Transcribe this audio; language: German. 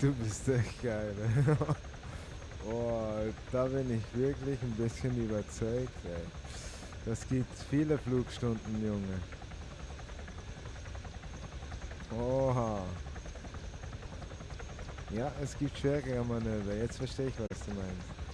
Du bist echt geil. oh, da bin ich wirklich ein bisschen überzeugt, ey. Das gibt viele Flugstunden, Junge. Oha. Ja, es gibt schwere Manöver. Jetzt verstehe ich, was du meinst.